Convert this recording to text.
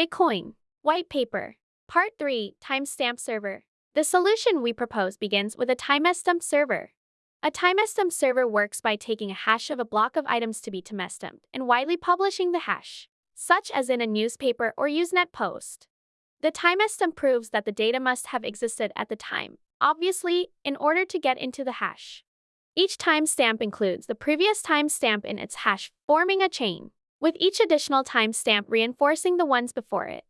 Bitcoin. White paper. Part 3 Timestamp server. The solution we propose begins with a timestamp server. A timestamp server works by taking a hash of a block of items to be timestamped and widely publishing the hash, such as in a newspaper or Usenet post. The timestamp proves that the data must have existed at the time, obviously, in order to get into the hash. Each timestamp includes the previous timestamp in its hash, forming a chain, with each additional timestamp reinforcing the ones before it.